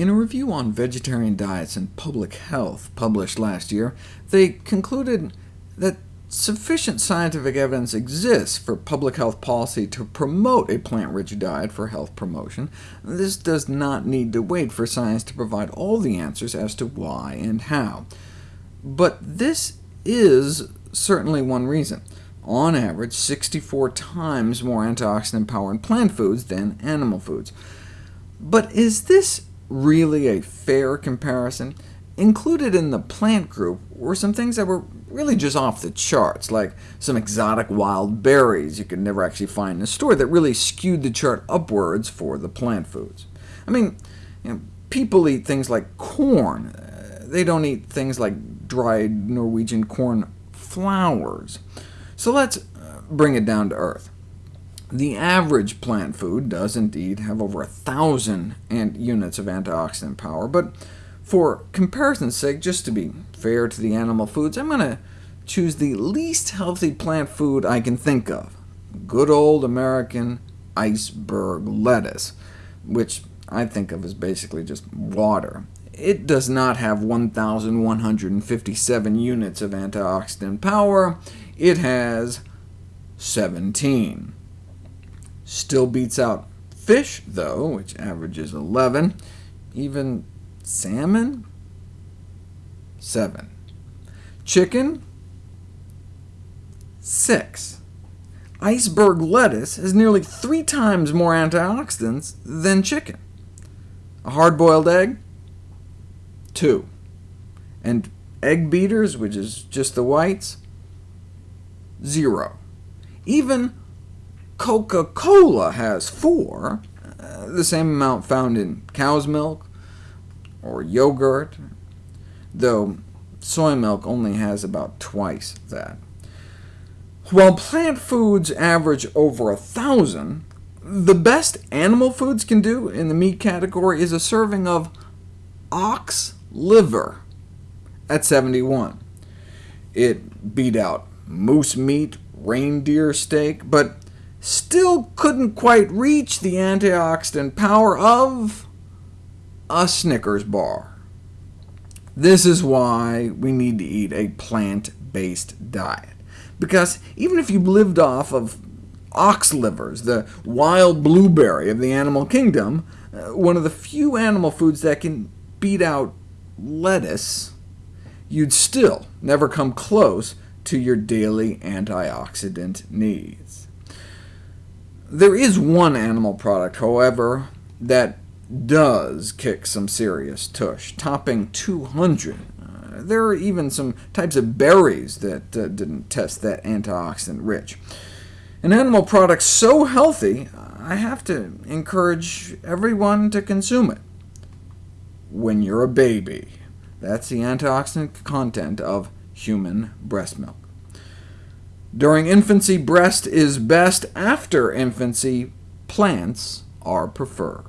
In a review on vegetarian diets and public health published last year, they concluded that sufficient scientific evidence exists for public health policy to promote a plant-rich diet for health promotion. This does not need to wait for science to provide all the answers as to why and how. But this is certainly one reason. On average, 64 times more antioxidant power in plant foods than animal foods. But is this really a fair comparison? Included in the plant group were some things that were really just off the charts, like some exotic wild berries you could never actually find in a store that really skewed the chart upwards for the plant foods. I mean, you know, people eat things like corn. Uh, they don't eat things like dried Norwegian corn flowers. So let's uh, bring it down to earth. The average plant food does indeed have over a thousand units of antioxidant power, but for comparison's sake, just to be fair to the animal foods, I'm going to choose the least healthy plant food I can think of, good old American iceberg lettuce, which I think of as basically just water. It does not have 1,157 units of antioxidant power. It has 17. Still beats out fish, though, which averages 11. Even salmon, 7. Chicken, 6. Iceberg lettuce has nearly three times more antioxidants than chicken. A hard-boiled egg, 2. And egg beaters, which is just the whites, 0. Even Coca-Cola has 4, uh, the same amount found in cow's milk or yogurt, though soy milk only has about twice that. While plant foods average over a thousand, the best animal foods can do in the meat category is a serving of ox liver at 71. It beat out moose meat, reindeer steak, but still couldn't quite reach the antioxidant power of a Snickers bar. This is why we need to eat a plant-based diet, because even if you lived off of ox livers, the wild blueberry of the animal kingdom, uh, one of the few animal foods that can beat out lettuce, you'd still never come close to your daily antioxidant needs. There is one animal product, however, that does kick some serious tush, topping 200. Uh, there are even some types of berries that uh, didn't test that antioxidant rich. An animal product so healthy, I have to encourage everyone to consume it. When you're a baby, that's the antioxidant content of human breast milk. During infancy, breast is best. After infancy, plants are preferred.